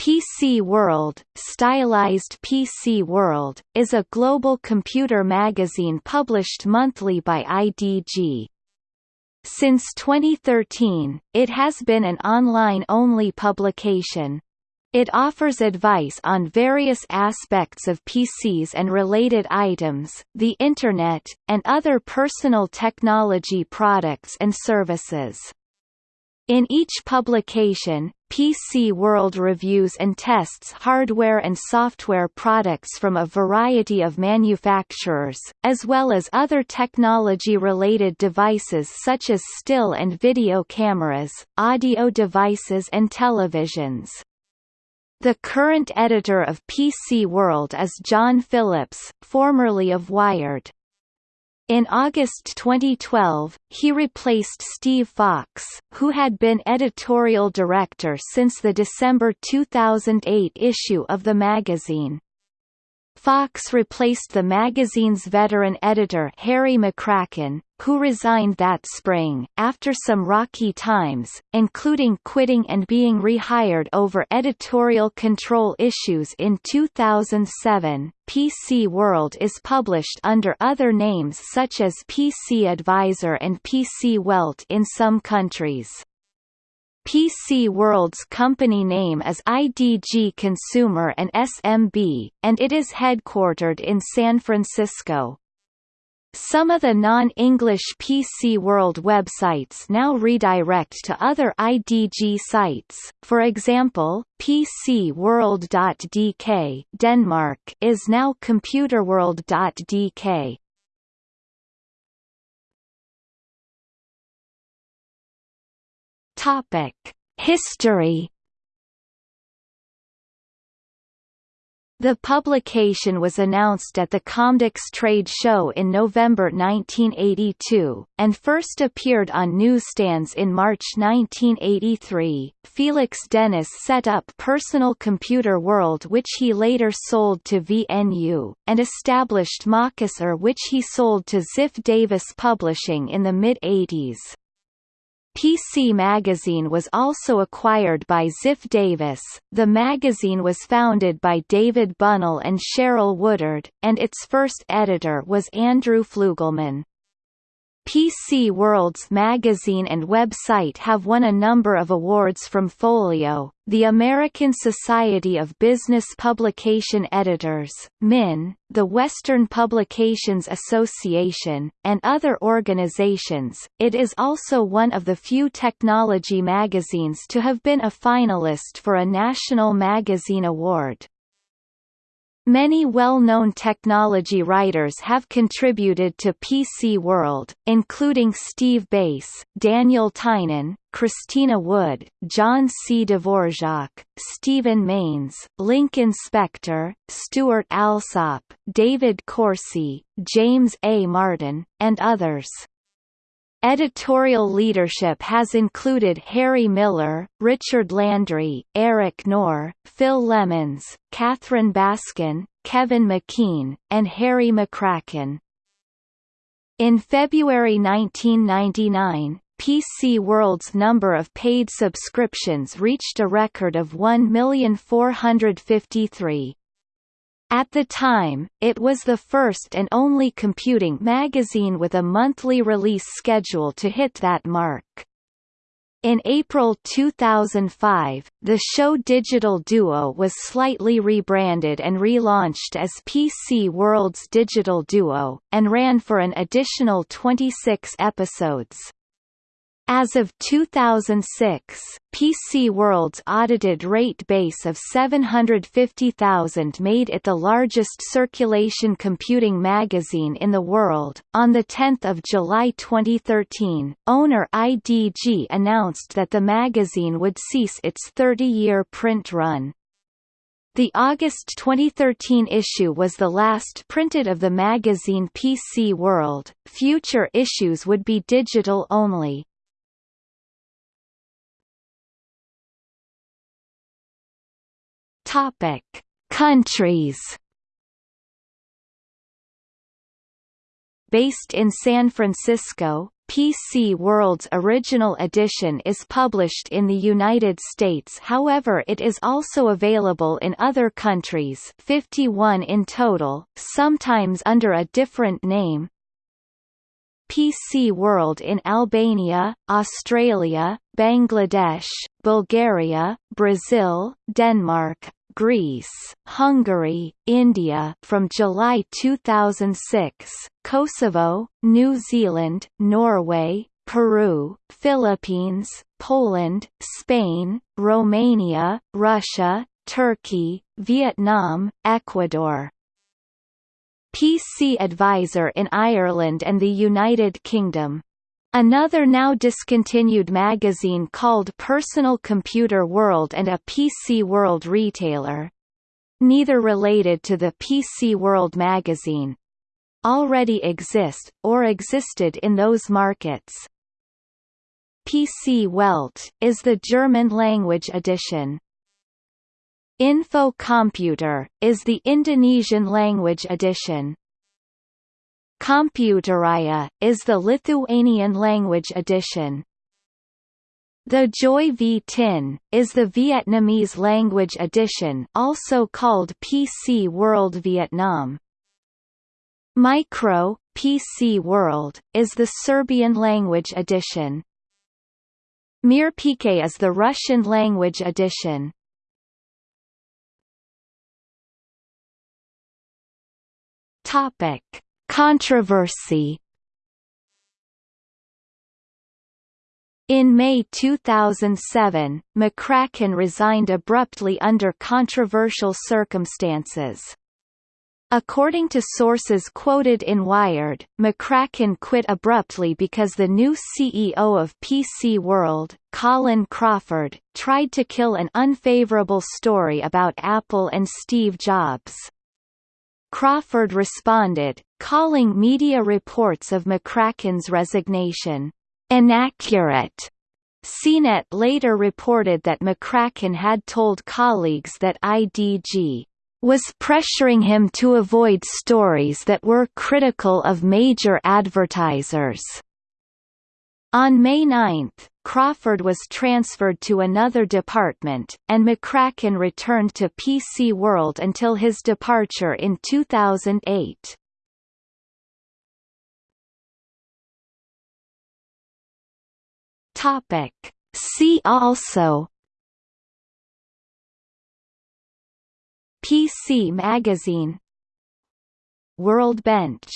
PC World, stylized PC World, is a global computer magazine published monthly by IDG. Since 2013, it has been an online-only publication. It offers advice on various aspects of PCs and related items, the Internet, and other personal technology products and services. In each publication, PC World reviews and tests hardware and software products from a variety of manufacturers, as well as other technology-related devices such as still and video cameras, audio devices and televisions. The current editor of PC World is John Phillips, formerly of Wired. In August 2012, he replaced Steve Fox, who had been editorial director since the December 2008 issue of the magazine. Fox replaced the magazine's veteran editor Harry McCracken, who resigned that spring, after some rocky times, including quitting and being rehired over editorial control issues in 2007. PC World is published under other names such as PC Advisor and PC Welt in some countries. PC World's company name is IDG Consumer and SMB, and it is headquartered in San Francisco. Some of the non-English PC World websites now redirect to other IDG sites, for example, PCWorld.dk Denmark is now ComputerWorld.dk. Topic: History. The publication was announced at the Comdex trade show in November 1982, and first appeared on newsstands in March 1983. Felix Dennis set up Personal Computer World which he later sold to VNU, and established MacUser which he sold to Ziff Davis Publishing in the mid-80s. PC Magazine was also acquired by Ziff Davis. The magazine was founded by David Bunnell and Cheryl Woodard, and its first editor was Andrew Fluegelman. PC World's magazine and website have won a number of awards from Folio, the American Society of Business Publication Editors, MIN, the Western Publications Association, and other organizations. It is also one of the few technology magazines to have been a finalist for a National Magazine Award. Many well-known technology writers have contributed to PC World, including Steve Bass, Daniel Tynan, Christina Wood, John C. Dvorak, Stephen Manes, Lincoln Spector, Stewart Alsop, David Coursey, James A. Martin, and others. Editorial leadership has included Harry Miller, Richard Landry, Eric Knorr, Phil Lemmons, Catherine Baskin, Kevin McKean, and Harry McCracken. In February 1999, PC World's number of paid subscriptions reached a record of 1,453. At the time, it was the first and only computing magazine with a monthly release schedule to hit that mark. In April 2005, the show Digital Duo was slightly rebranded and relaunched as PC World's Digital Duo, and ran for an additional 26 episodes. As of 2006, PC World's audited rate base of 750,000 made it the largest circulation computing magazine in the world. On the 10th of July 2013, owner IDG announced that the magazine would cease its 30-year print run. The August 2013 issue was the last printed of the magazine PC World. Future issues would be digital only. Topic: Countries. Based in San Francisco, PC World's original edition is published in the United States however it is also available in other countries 51 in total, sometimes under a different name, PC World in Albania, Australia, Bangladesh, Bulgaria, Brazil, Denmark, Greece, Hungary, India from July 2006, Kosovo, New Zealand, Norway, Peru, Philippines, Poland, Spain, Romania, Russia, Turkey, Vietnam, Ecuador. PC Advisor in Ireland and the United Kingdom. Another now discontinued magazine called Personal Computer World and a PC World retailer. Neither related to the PC World magazine. Already exist, or existed in those markets. PC Welt, is the German-language edition. InfoKomputer, is the Indonesian language edition. Kompiuterija, is the Lithuanian language edition. Thế Giới Vi Tính, is the Vietnamese language edition also called PC World Vietnam. Micro, PC World, is the Serbian language edition. Mir PK is the Russian language edition. Topic: Controversy. In May 2007, McCracken resigned abruptly under controversial circumstances. According to sources quoted in Wired, McCracken quit abruptly because the new CEO of PC World, Colin Crawford, tried to kill an unfavorable story about Apple and Steve Jobs. Crawford responded, calling media reports of McCracken's resignation, inaccurate. CNET later reported that McCracken had told colleagues that IDG was pressuring him to avoid stories that were critical of major advertisers. On May 9, Crawford was transferred to another department, and McCracken returned to PC World until his departure in 2008. Topic. See also. PC Magazine. WorldBench